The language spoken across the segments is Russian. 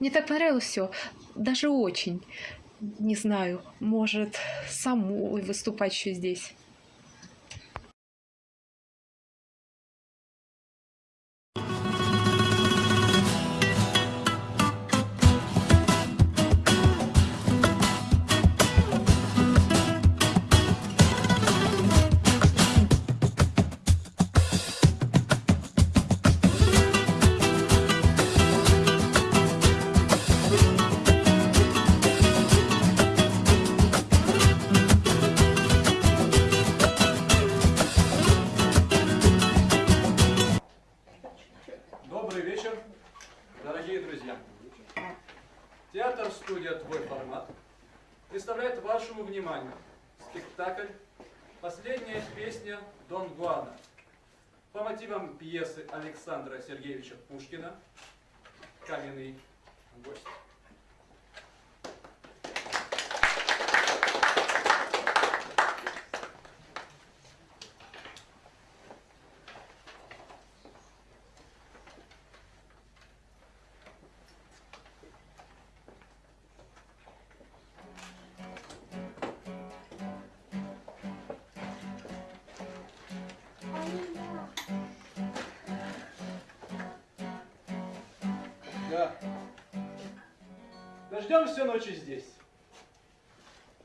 Мне так понравилось все, даже очень. Не знаю, может, саму выступать еще здесь. Александра Сергеевича Пушкина «Каменный Да. Дождемся ночи здесь.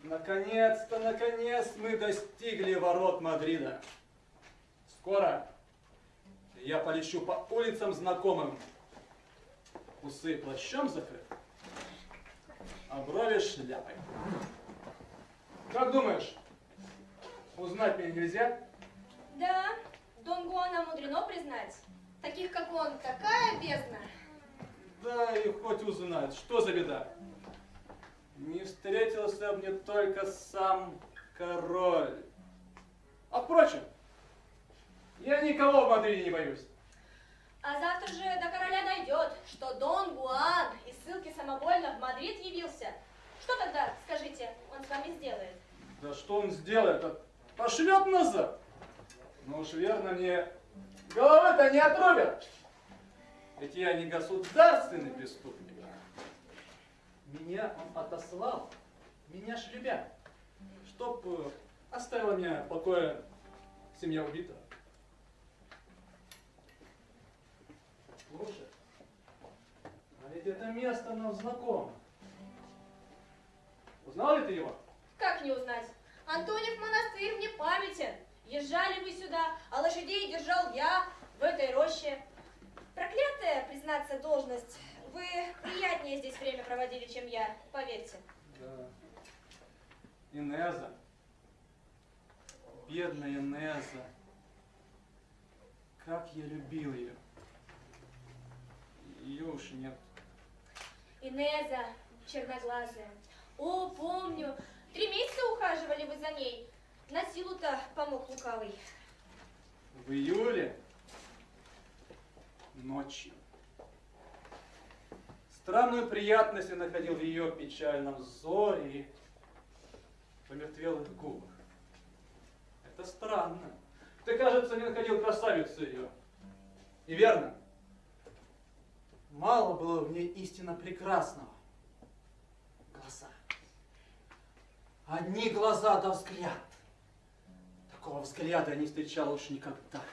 Наконец-то, наконец мы достигли ворот Мадрида. Скоро я полечу по улицам знакомым. Усы плащом закрыты, а брови шляпой. Как думаешь, узнать меня нельзя? Да, Дон Гуана мудрено признать. Таких, как он, такая бездна. Да и хоть узнать, что за беда. Не встретился мне только сам король. А впрочем, я никого в Мадриде не боюсь. А завтра же до короля дойдет, что Дон Гуан из ссылки самовольно в Мадрид явился. Что тогда, скажите, он с вами сделает? Да что он сделает? А Пошлет назад. Ну уж верно мне, головы-то не отрубят. Ведь я не государственный преступник. Меня он отослал, меня шлебя, чтоб э, оставила меня в покое семья убитого. Слушай, а ведь это место нам знакомо. Узнал ли ты его? Как не узнать? Антониев монастырь мне памятен. Езжали вы сюда, а лошадей держал я в этой роще. Проклятая, признаться, должность. Вы приятнее здесь время проводили, чем я, поверьте. Да. Инеза. Бедная Инеза. Как я любил ее. Ее уж нет. Инеза, черноглазая. О, помню. Три месяца ухаживали вы за ней. На силу-то помог лукавый. В июле ночью. Странную приятность я находил в ее печальном взоре и помертвелых губах. Это странно. Ты, кажется, не находил красавицу ее. И верно. Мало было в ней истинно прекрасного. Глаза. Одни глаза да взгляд. Такого взгляда я не встречал уж никогда.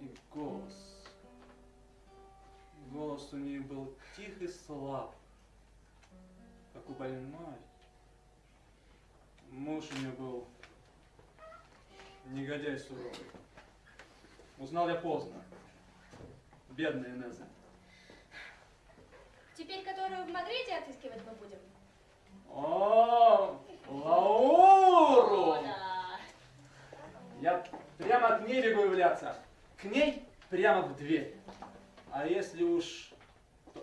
И голос. Голос у нее был тих и слаб, как у больной. Муж у нее был негодяй суровый. Узнал я поздно. Бедная Инеза. Теперь которую в Мадриде отыскивать мы будем? О, Лауру! О, да. Я прямо к ней бегу являться. К ней прямо в дверь. А если уж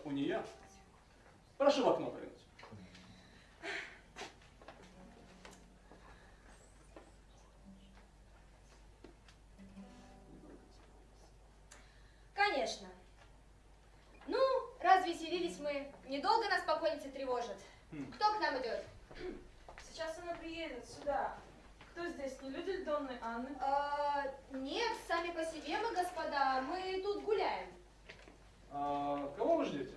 у нее, прошу в окно прыгнуть. Конечно. Ну, раз веселились мы, недолго нас покойницы тревожат. Хм. Кто к нам идет? Сейчас она приедет сюда. Кто здесь, не люди Донны Анны? А, нет, сами по себе мы, господа, мы тут гуляем. А, кого вы ждете?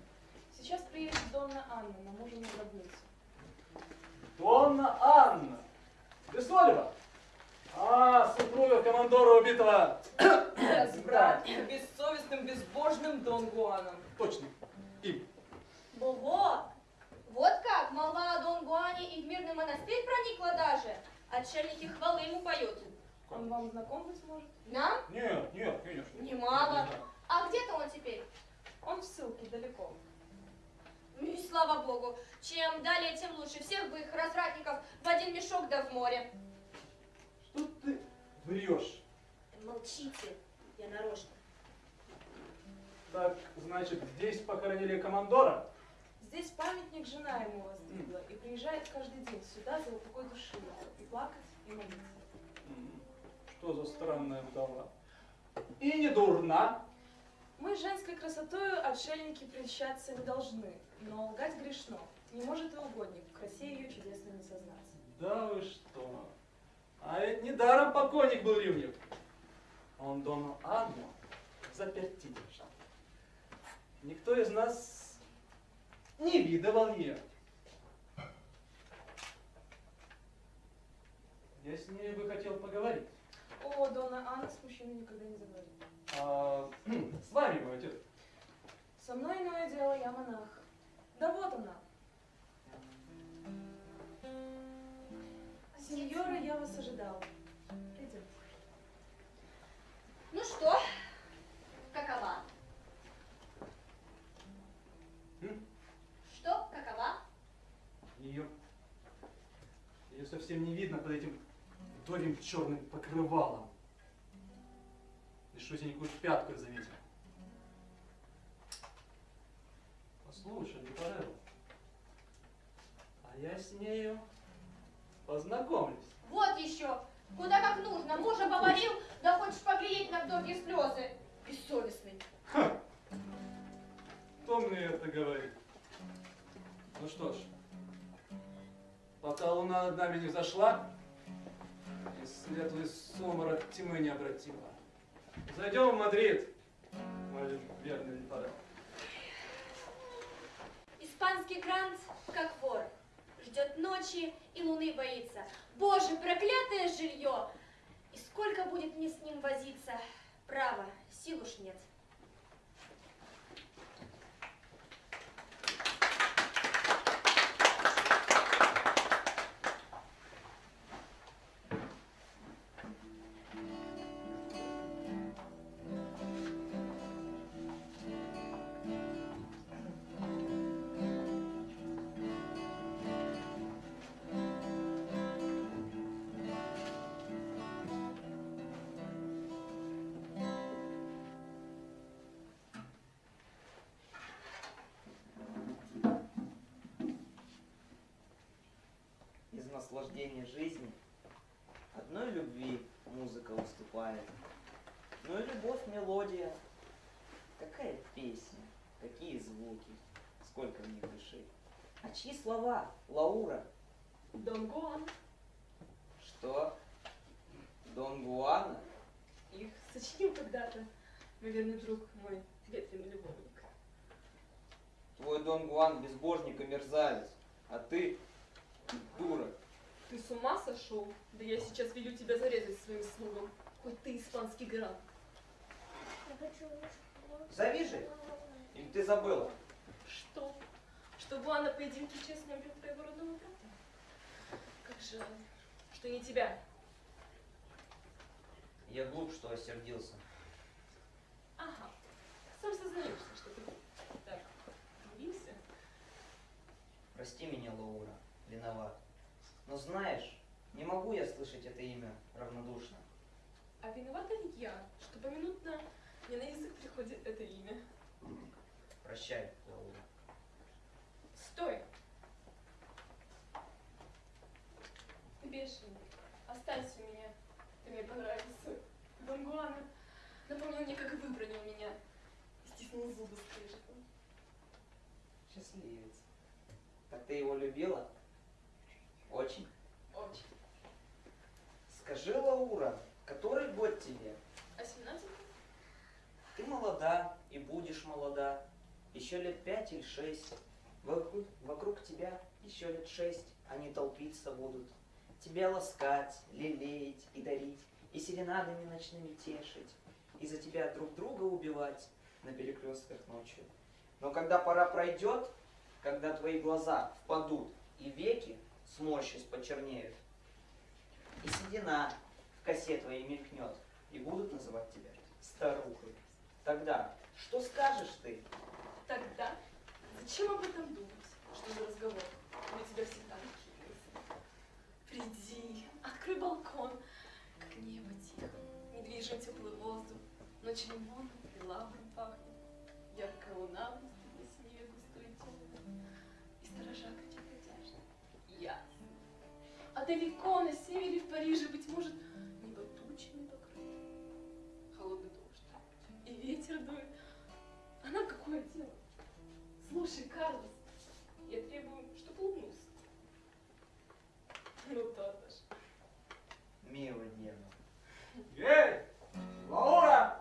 командора, убитого... Разбрат бессовестным, безбожным Дон Гуаном. Точно, им. Ого! Вот как молва о Дон Гуане и в мирный монастырь проникла даже. Отшельники хвалы ему поют. Он вам знаком, быть может? Нам? Нет, нет, конечно. Немало. А где-то он теперь? Он в ссылке далеко. Ну и слава богу. Чем далее, тем лучше. Всех бы их развратников в один мешок да в море. Что ты врешь? Молчите, я нарочно. Так, значит, здесь похоронили командора? Здесь памятник жена ему воздвигла и приезжает каждый день сюда за упокой души и плакать, и молиться. М, Что за странная вдова? И не дурна. Мы женской красотою отшельники прельщаться не должны, но лгать грешно. Не может и угодник в красе ее чудесно не сознаться. Да вы что? А ведь недаром покойник был ревнив. Он Дону Анну заперти держал. Никто из нас не видывал ее. Я с ней бы хотел поговорить. О, Дона Анна с мужчиной никогда не заговорит. А, с вами, мой отец. Со мной иное дело, я монах. Да вот она. Сеньора, я вас ожидал. Идемте. Ну что, какова? М? Что, какова? Ее, ее совсем не видно под этим вдовьим черным покрывалом. И никакую пятку заметил. Послушай, Лепарелло, а я с нею познакомлюсь. Вот еще. Куда как нужно. Мужа повалил, да хочешь поглядеть на вдовьи слезы. Бессовестный. Кто мне это говорит? Ну что ж, пока луна над нами не взошла, и светлый сумрак тьмы не обратила. Зайдем в Мадрид, мой верный Лепарелло. Испанский грант, как вор, ждет ночи и луны боится. Боже, проклятое жилье! И сколько будет мне с ним возиться? Право, сил уж нет. Из наслаждения жизни одной любви музыка выступает. Ну и любовь мелодия. Какая песня, какие звуки, сколько в них души. А чьи слова, Лаура? Дон Гуан. Что? Дон Гуана? Их сочинил когда-то мой верный друг, мой ветреный любовник. Твой Дон Гуан безбожник и мерзавец, а ты дура. Ты с ума сошел? Да я сейчас велю тебя зарезать своим слугам. Хоть ты испанский грант. Зови же, или ты забыла? Что? Что Гуан на поединке честно убил твоего родного брата? Как жаль, что не тебя. Я глуп, что осердился. Ага, сам сознаешься, что ты так влюбился. Прости меня, Лаура, виноват. Но знаешь, не могу я слышать это имя равнодушно. А виновата ли я, что поминутно мне на язык приходит это имя? Прощай, Лаура. Стой! Бешеный, останься у меня. Ты мне понравился. Дон Гуана напомнил мне, как выбронил меня. И стиснул зубы скрежетом. Счастливец. Так ты его любила? Очень. Очень. Скажи, Лаура, который год тебе? А 17 Ты молода и будешь молода. Еще лет пять или шесть. Вокруг, вокруг тебя еще лет шесть они толпиться будут. Тебя ласкать, лелеять и дарить. и серенадами ночными тешить, и за тебя друг друга убивать на перекрестках ночью. Но когда пора пройдет, когда твои глаза впадут и веки, сморщись, почернеют, и седина в косе твоей мелькнет, и будут называть тебя старухой. Тогда что скажешь ты? Тогда зачем об этом думать? Что за разговор? Мы тебя всегда накидываем. Приди, открой балкон, как небо тихо, недвижим теплый воздух, ночь лимоном и лавром пахнет, яркая луна далеко на севере в Париже, быть может, небо тучами покрыто, холодный дождь, и ветер дует, а нам какое дело? Слушай, Карлос, я требую, чтобы улыбнулся. Ну, то-то ж. Мило дело. Эй, Лаура!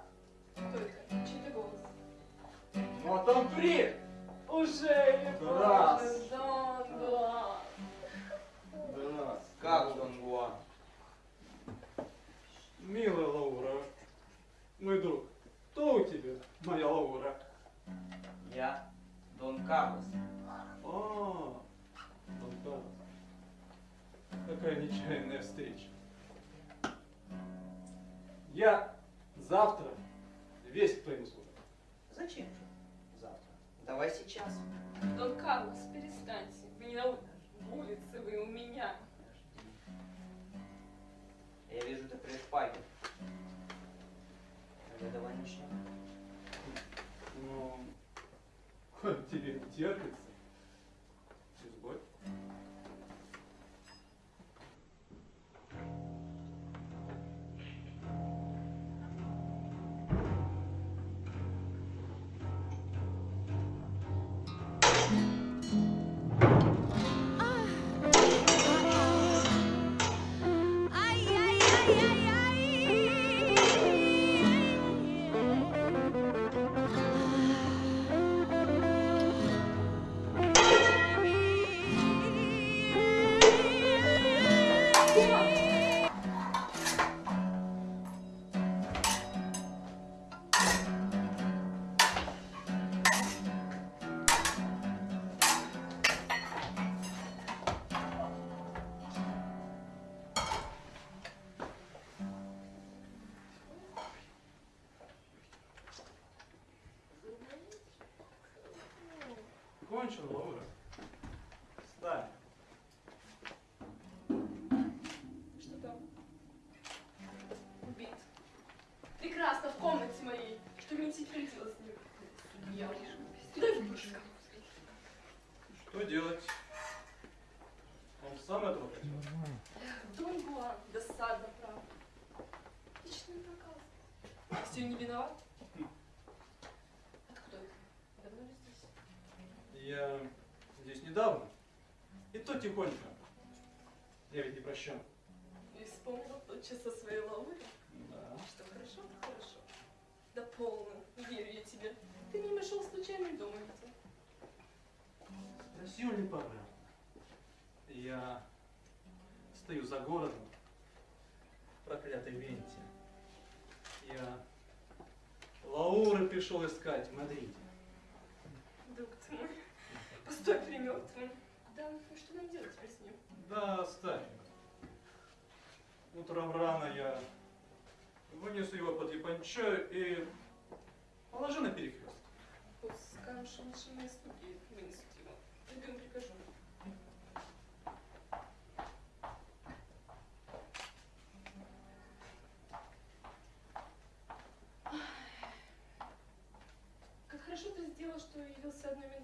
Кто это? Чей это голос? Вот он при! Уже Раз. Дуан. Да. Как Дон Гуан? Милая Лаура, мой друг, кто у тебя, моя Лаура? Я Дон Карлос. А, Дон Карлос. Какая нечаянная встреча. Я завтра весь к твоим услугам. Зачем же завтра? Давай сейчас. Дон Карлос, перестаньте. Вы не на ули- улице, вы у меня. Я вижу, ты при шпаге. Тогда давай начнем. Ну, тебе не терпится. Пришел искать в Мадриде. Друг ты мой, постой при мертвым. Да, ну что нам делать теперь с ним? Да, оставь. Утром рано я вынесу его под япончо и положу на перекресток. Пускай уж лучше мои слуги вынесут его. Пойдем прикажу. Как хорошо ты сделал, что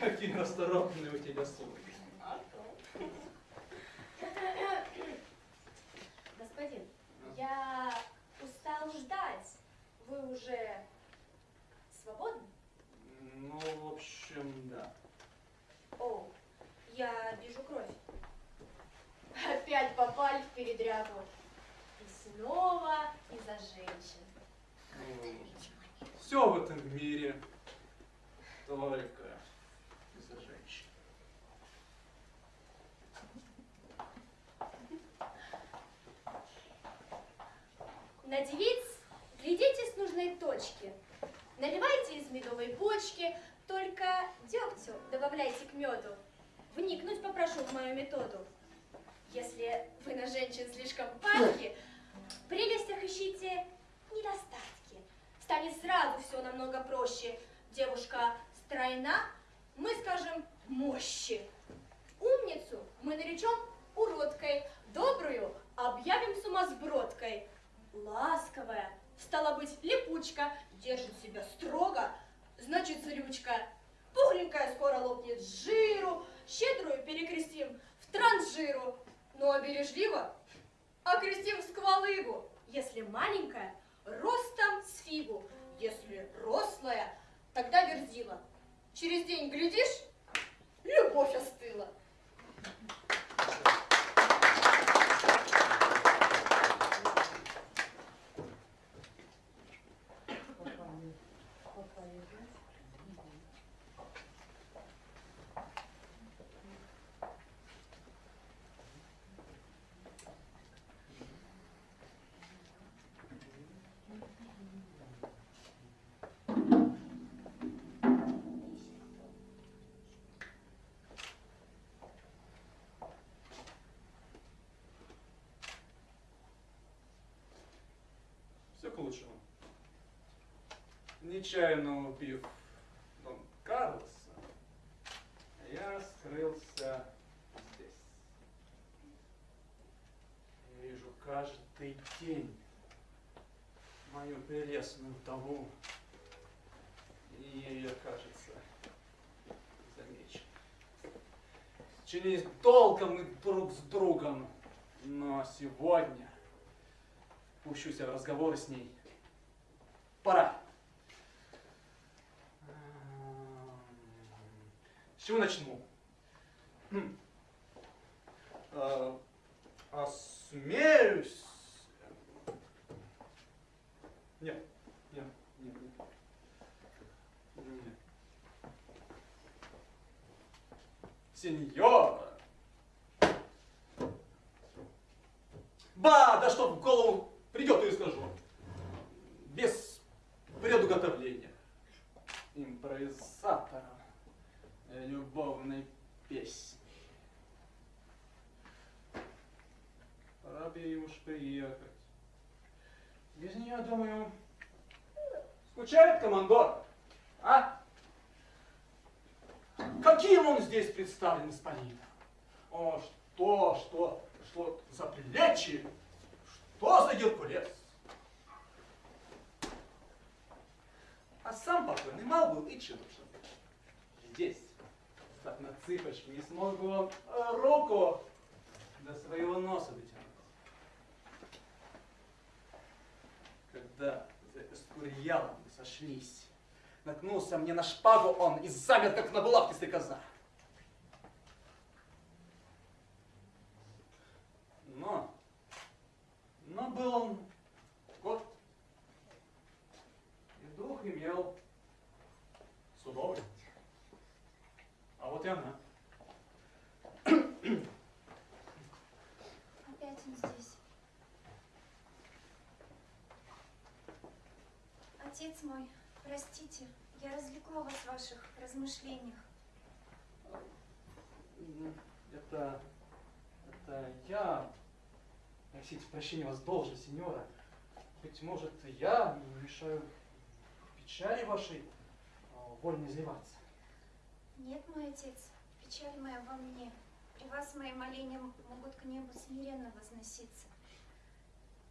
какие расторопные у тебя слуги. Господин, я устал ждать. Вы уже свободны? Ну, в общем, да. О, я вижу кровь. Опять попали в передрягу. И снова из-за женщин. Все в этом мире только из-за женщин. На девиц глядите с нужной точки. Наливайте из медовой бочки, только дегтю добавляйте к меду. Вникнуть попрошу в мою методу. Если вы на женщин слишком падки, в прелестях ищите недостатки. Станет сразу все намного проще. Девушка стройна, мы скажем мощи. Умницу мы наречем уродкой, добрую объявим сумасбродкой. Ласковая, стала быть, липучка, держит себя строго, значит зрючка. Пухленькая скоро лопнет жиру, щедрую перекрестим в транжиру, но обережливо окрестим в сквалыгу. Если маленькая, ростом с фигу, если рослая, тогда верзила. Через день глядишь, любовь остыла. Нечаянно убив Дон Карлоса, я скрылся здесь. Я вижу каждый день мою прелестную вдову, и ее, кажется, замечен. Чинить долго мы друг с другом, но сегодня пущусь в разговоры с ней. Пора. Чего начну? Хм. А, Осмеюсь. Нет, нет, нет, нет. Сеньора. Ба, да что в голову придет, и скажу. Без предуготовления. Импровизатора любовной песни. Пора бы ей уж приехать. Без нее, думаю, скучает командор. А? Каким он здесь представлен, исполин? О, что, что, что за плечи, что за Геркулес? А сам покойный мал был и чудушен. Здесь, так на цыпочке, не смог бы э, руку до своего носа дотянуть. Когда за эскурьялом мы сошлись, наткнулся мне на шпагу он и замер, как на булавке стрекоза. Но, но был он кот, и дух имел судовый. А вот и она. Опять он здесь. Отец мой, простите, я развлекла вас в ваших размышлениях. М, Это, это я, просите прощения вас должен, сеньора. Быть может, я мешаю печали вашей а, вольно изливаться. Нет, мой отец, печаль моя во мне. При вас мои моления могут к небу смиренно возноситься.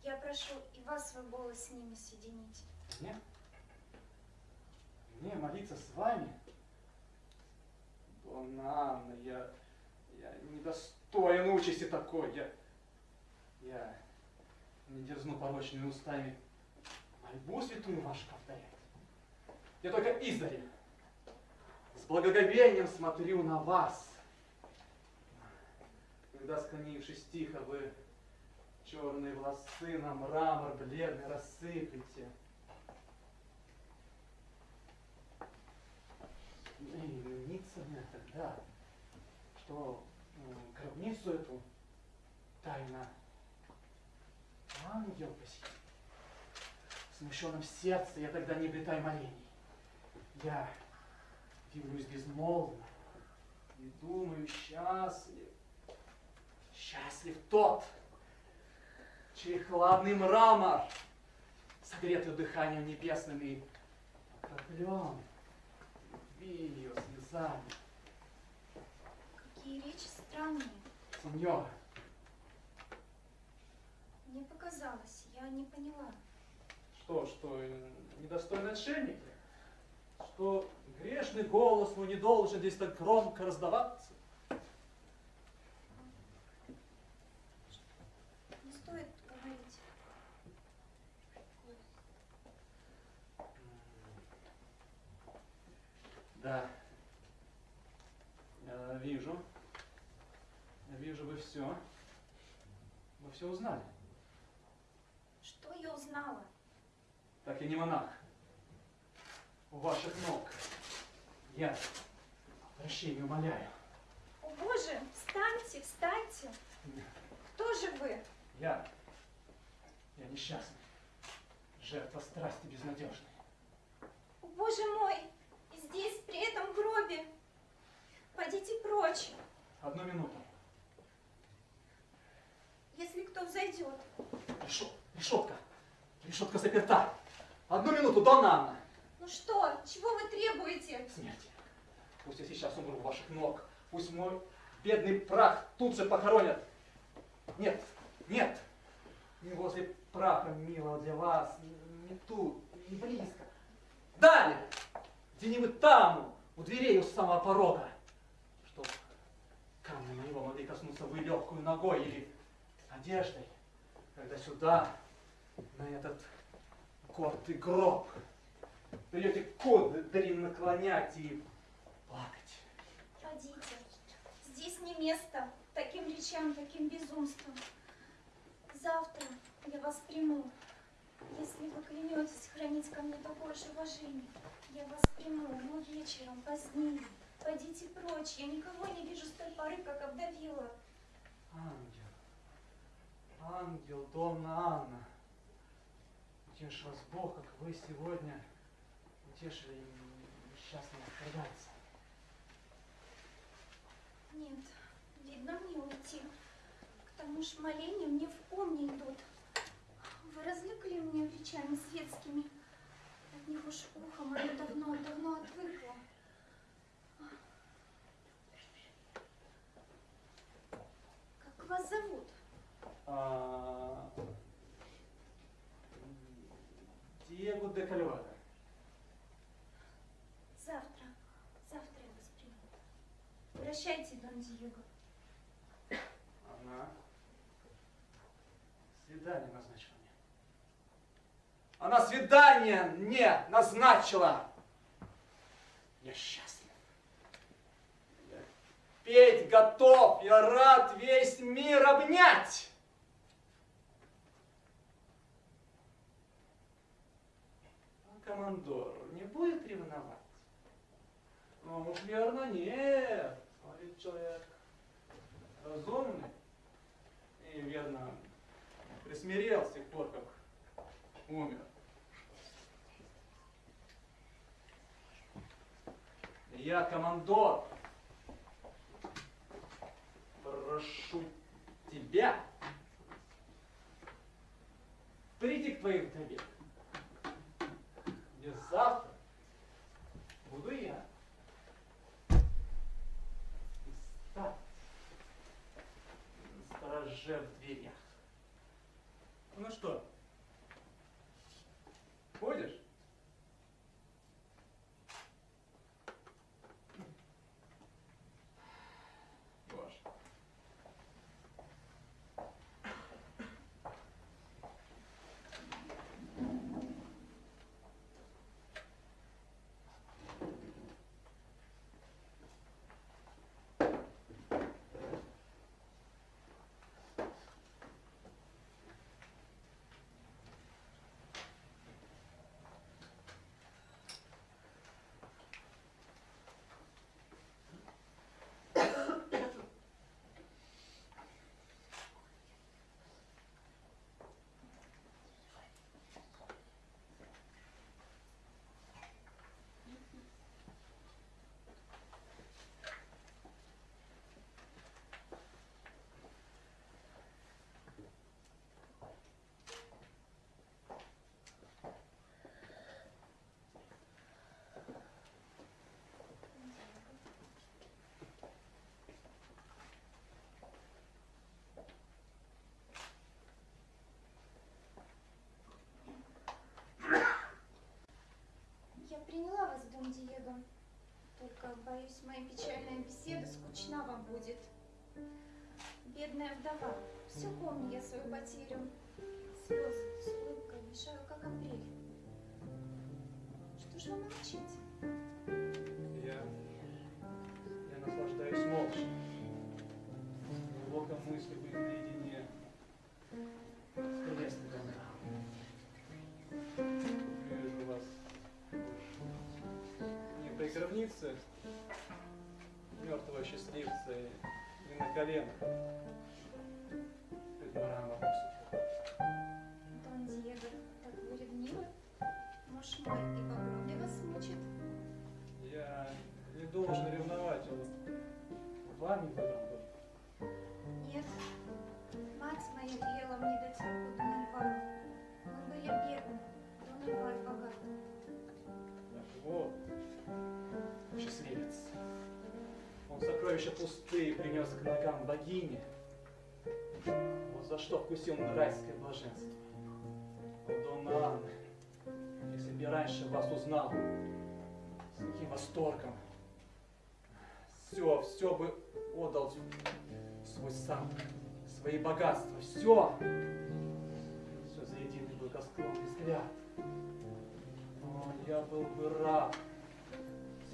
Я прошу и вас свой голос с ними соединить. Мне? Мне молиться с вами? Донна Анна, я, я недостоин участи такой. Я, я не дерзну порочными устами мольбу святую вашу повторять. Я только издали благоговением смотрю на вас. Когда, склонившись тихо, вы черные волосы на мрамор бледный рассыплете. И мнится мне тогда, что м, гробницу эту тайно ангел посетит. В смущенном сердце я тогда не обретай молений. Я дивлюсь безмолвно и думаю, счастлив, счастлив тот, чей хладный мрамор, согретый дыханием небесным и окроплен любвью, слезами. Какие речи странные. Сеньора, Мне показалось, я не поняла. что, что э, недостойны отшельники? Что грешный голос мой не должен здесь так громко раздаваться? Не стоит говорить. Да. Я вижу. Я вижу, вы все. Вы все узнали. Что я узнала? Так я не монах. У ваших ног. Я прощения умоляю. О боже, встаньте, встаньте. Кто же вы? Я, я несчастный. Жертва страсти безнадежной. О боже мой, и здесь, при этом гробе. Пойдите прочь, Одну минуту. если кто взойдет. Решет, решетка. Решетка заперта. Одну минуту, Донна Анна. Ну что, чего вы требуете? Смерти. Пусть я сейчас умру у ваших ног. Пусть мой бедный прах тут же похоронят. Нет, нет. Не возле праха, милого для вас. Не тут, не близко. Далее. Где-нибудь там, у дверей у самого порога. Чтоб камни моего могли коснуться вы легкую ногой или одеждой. Когда сюда, на этот гордый гроб, придете кудри наклонять и плакать. Пойдите. Здесь не место таким речам, таким безумствам. Завтра я вас приму. Если вы клянетесь хранить ко мне такое же уважение, я вас приму, но вечером, позднее. Пойдите прочь, я никого не вижу с той поры, как обдавила. Ангел, ангел, Донна Анна, утешь вас Бог, как вы сегодня утешили несчастного страдальца. Нет, видно мне уйти. К тому ж моления мне в ум не идут. Вы развлекли меня речами светскими. От них уж ухо мое давно-давно отвыкло. Как вас зовут? А, Диего де Кальвара. Завтра. Завтра я вас приму. Прощайте, Дон Диего. Она свидание назначила мне. Она свидание мне назначила. Я счастлив. Я петь готов. Я рад весь мир обнять. А командор не будет ревновать? Ну уж верно, нет. Ведь человек разумный и верно присмирел с тех пор, как умер. Я командор. Прошу тебя прийти к твоим вдове. Где завтра буду я. И стать на стороже в дверях. Ну что, ходишь? Грустная и печальная беседа скучна вам будет. Бедная вдова, все помню я свою потерю. Слезы с улыбкой мешаю, как апрель. Что ж вы молчите? Я, я наслаждаюсь молча. Глубоко мысли быть наедине. Донна. Вижу вас. Не при гробнице мертвого счастливца и на коленах. Дон Диего, так вы ревнивы? Муж мой и по вас мучит. Я не должен ревновать, вот вами выбран был. Нет, мать моя велела мне дать руку Дон Альвару. Мы были бедны, Дон Альвар богат. Ах, вот, счастливец. Он сокровища пустые принес к ногам богини. Вот за что вкусил он райское блаженство. О, Анна, если бы я раньше вас узнал, с каким восторгом, все, все бы отдал свой сам, свои богатства, все, все за единый благосклонный взгляд. Но я был бы рад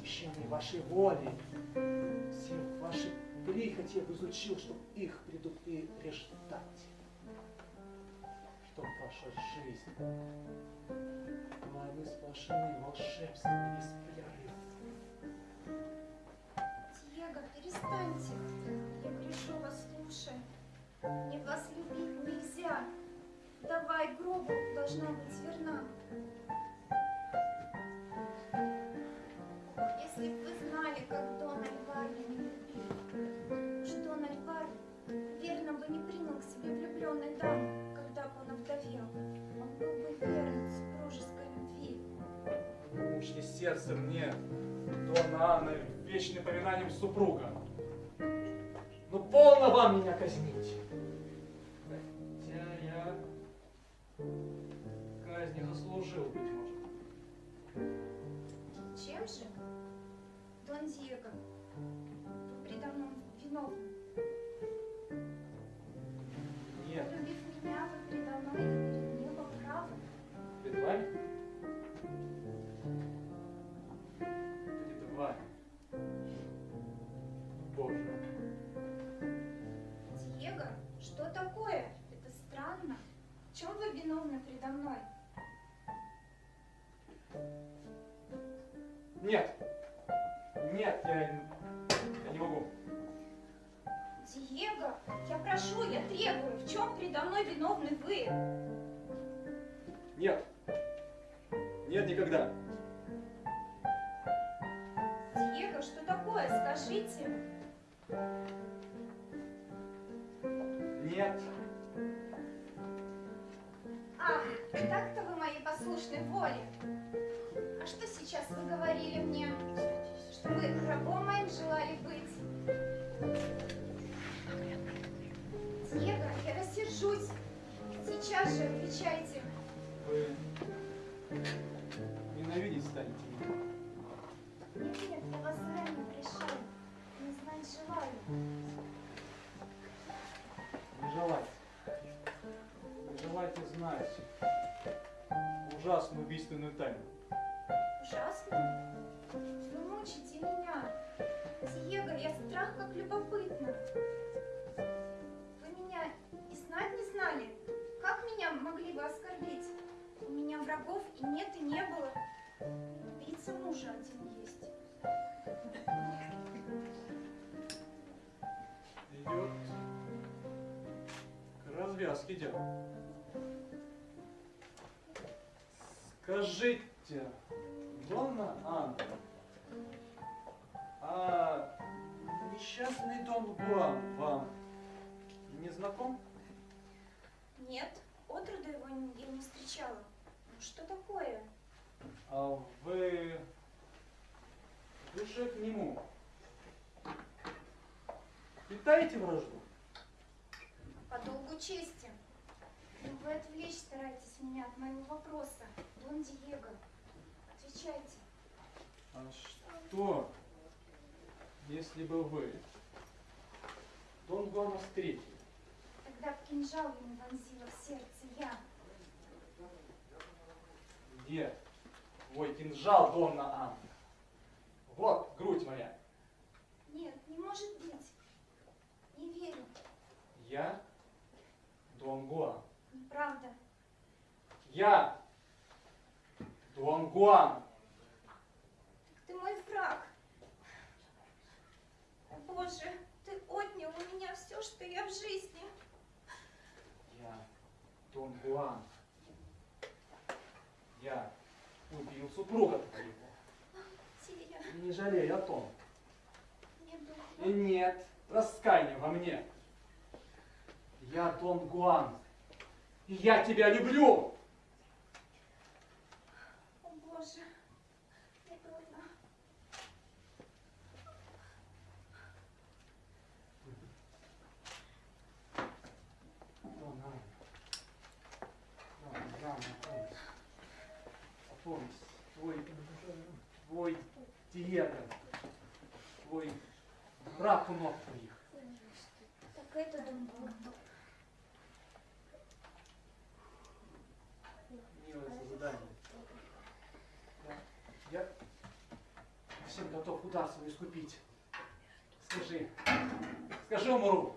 священной вашей воле, все ваши прихоти я изучил, чтобы их предупреждать, чтоб ваша жизнь была не сплошным волшебством беспрерывным. Диего, перестаньте. Я грешу вас слушай. Мне вас любить нельзя. Давай гробу должна быть верна. Если б вы знали, как Дон Альвар меня любил, уж Дон Альвар верно бы не принял к себе влюбленной дамы, когда бы он овдовел. Он был бы верен супружеской любви. Мучьте сердце мне, Дона Анна, вечным поминанием супруга. Ну, полно вам меня казнить. Диего, я рассержусь. Сейчас же отвечайте. Вы ненавидеть станете меня. Нет, нет, я вас заранее прощаю. Не знать желаю. Не желайте. Не желайте знать ужасную убийственную тайну. Ужасно. Вы мучите меня. Диего, я страх как любопытно. Знать не знали? Как меня могли вы оскорбить? У меня врагов и нет, и не было. Убийца мужа один есть. Идет к развязке дела. Скажите, Донна Анна, а несчастный Дон Гуам вам не знаком? Нет, отроду его я не встречала. Ну что такое? А вы в душе к нему питаете вражду? По долгу чести. Но вы отвлечь стараетесь меня от моего вопроса. Дон Диего, отвечайте. А что если бы вы Дон Гуана встретили? Тогда б кинжал ему вонзила в сердце я. Где твой кинжал, Донна Анна? Вот грудь моя. Нет, не может быть. Не верю. Я Дон Гуан. Неправда. Я Дон Гуан. Ты мой враг. О, Боже, ты отнял у меня все, что я в жизни. Дон Гуан. Я убил супруга твоего. И не жалей о том. не И нет раскаяния во мне. Я Дон Гуан. И я тебя люблю. О, Боже, мне больно. Дон Анна. Дон Анна, опомнись. Опомнись. Твой, твой Диего. Твой брат у ног твоих. Так это думала. Милое созидание. Я, я всем готов удар свой искупить. Скажи, скажи, умру.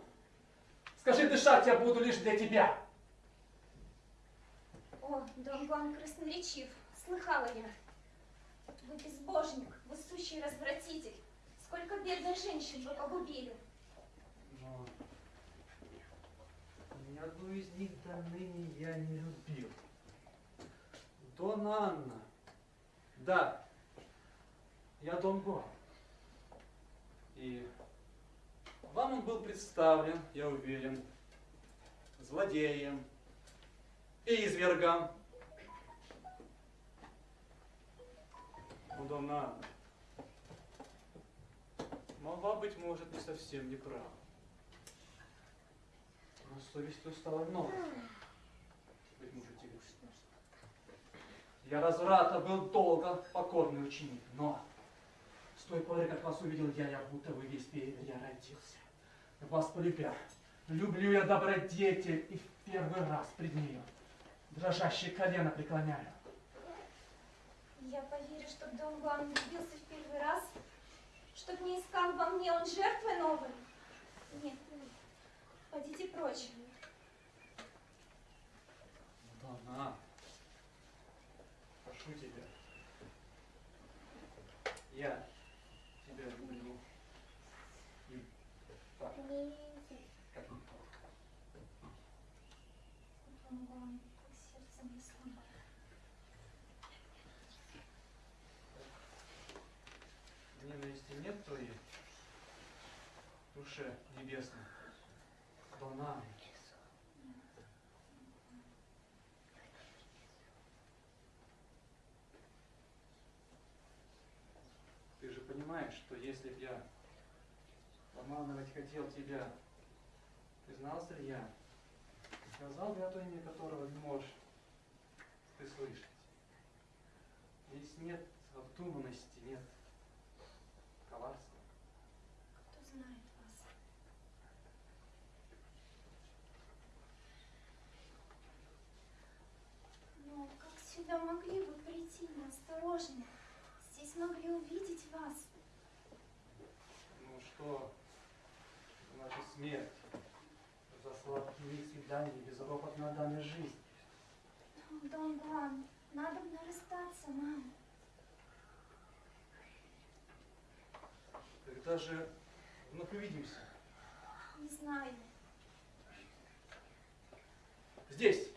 Скажи, дышать я буду лишь для тебя. О, Дон Гуан красноречив. Слыхала я. Вы безбожник, вы сущий развратитель. Сколько бедных женщин вы погубили. Но ни одну из них до ныне я не любил. Дон Анна. Да, я Дон Гуан. И вам он был представлен, я уверен, злодеем и извергом. Дон Анна, могла, быть может, не совсем не права. Но совесть устала много. Быть может, тебе. Я разврата был долго покорный ученик, но с той поры, как вас увидел я, я будто вы весь переродился. Вас полюбя. Люблю я добродетель и в первый раз пред нею. Дрожащее колено преклоняю. Я поверю, чтоб Дон Гуан влюбился в первый раз, чтоб не искал во мне он жертвы новой. Нет, пойдите прочь. Дона, прошу тебя. Я тебя люблю. И так, как. Дон Гуан, как сердце мне сломано. Ненависти нет твоей в душе небесной. Дона. Ты же понимаешь, что если б я обманывать хотел тебя, признался ли я, сказал бы я то имя, которого не можешь ты слышать. Здесь нет обдуманности, нет коварства. Кто знает вас? Но как сюда могли вы неосторожно? Здесь могли увидеть вас. Ну что, значит смерть за сладкие свидания и безропотно данной жизни. Дон Гуан, надо бы расстаться нам. Когда же вновь увидимся? Не знаю. Здесь,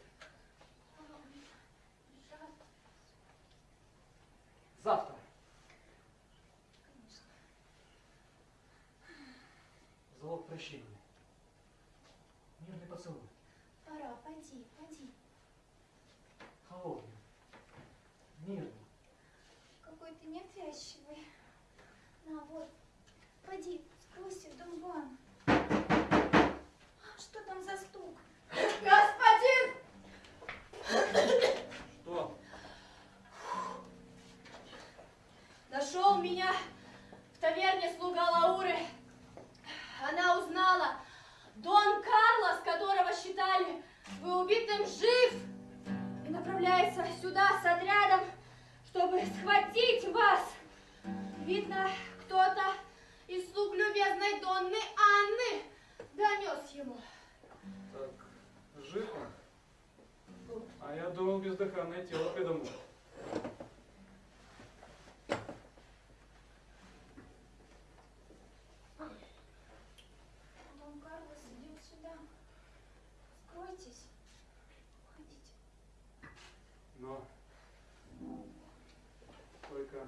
только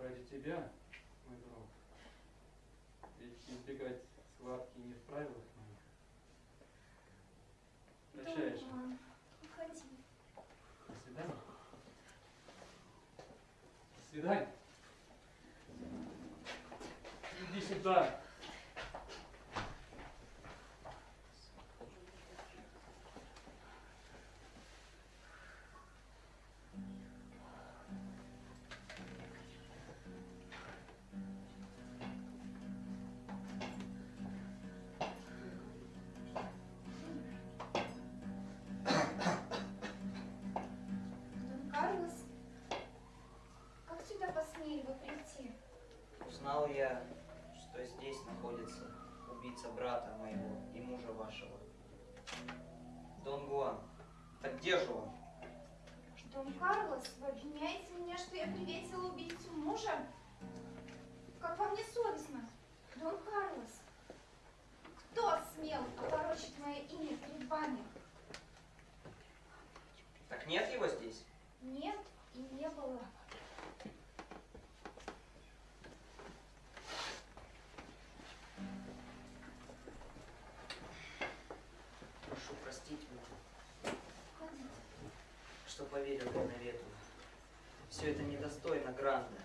ради тебя, мой друг, ведь избегать схватки не в правилах моих. Прощаешь. Жуан, уходи. До свидания. До свидания. Иди сюда. Узнал я, что здесь находится убийца брата моего и мужа вашего. Дон Гуан. Так где же он? Дон Карлос, вы обвиняете меня, что я приветила убийцу мужа? Как вам не совестно? Дон Карлос, кто смел опорочить мое имя перед вами? Так нет его здесь? Нет и не было. Гранда.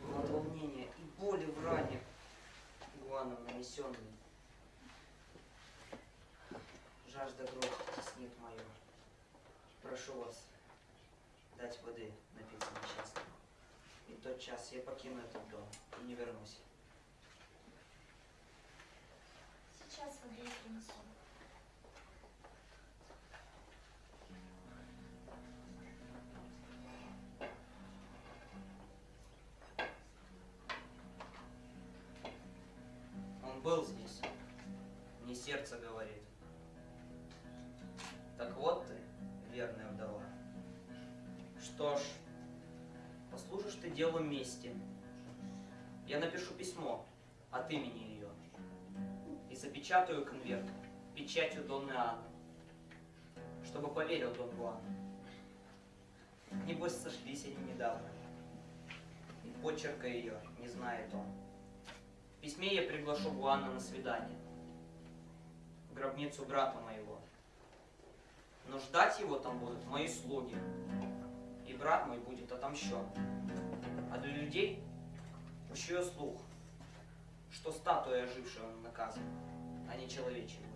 Но волнения и боли в ране Гуаном нанесенной. Жажда кровь теснит мою. Прошу вас дать воды напиться несчастному. И тот час я покину этот дом и не вернусь. Сейчас воды принесу. Был здесь. Мне сердце говорит. Так вот ты, верная вдова. Что ж, послужишь ты делу мести. Я напишу письмо от имени ее и запечатаю конверт печатью Донны Анны, чтобы поверил Дон Гуан. Небось, сошлись они недавно. И почерка ее не знает он. Письме я приглашу Гуана на свидание. В гробницу брата моего. Но ждать его там будут мои слуги. И брат мой будет отомщен. А для людей я слух, что статуя ожившего наказан, а не человечий будет.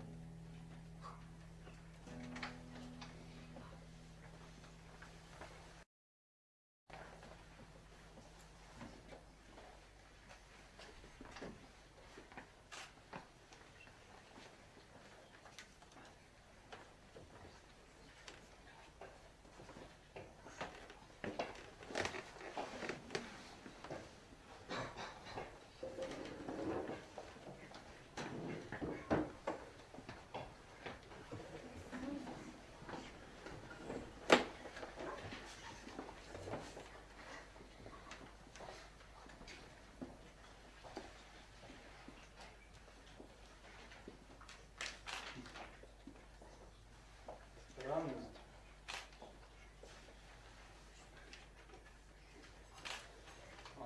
Странно.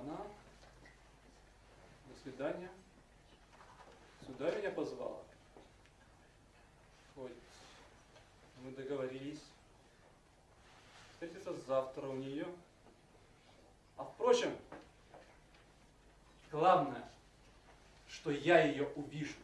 Она до свидания. Сюда меня позвала. Хоть мы договорились встретиться завтра у нее. А впрочем, главное, что я ее увижу.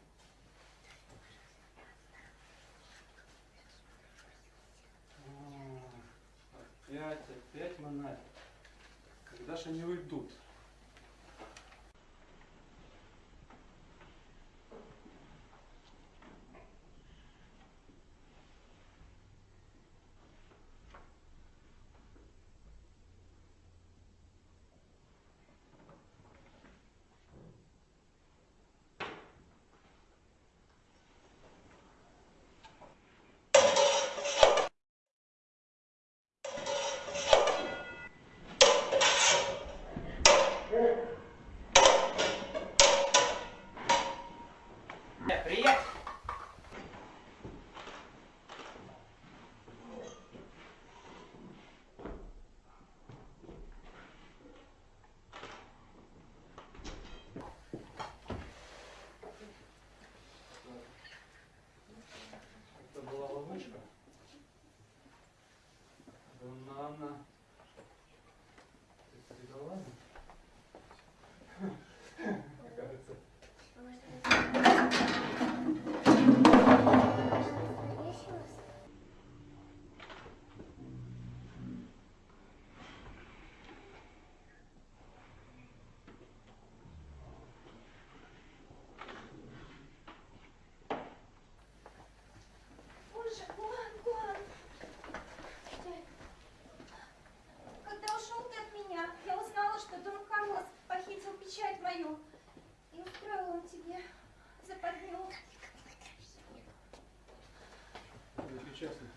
Непричастны.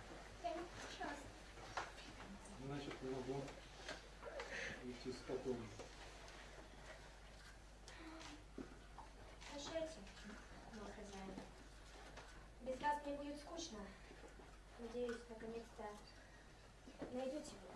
Значит, я могу идти спокойно. Прощайте, мой хозяин. Без вас мне будет скучно. Надеюсь, наконец-то найдете меня.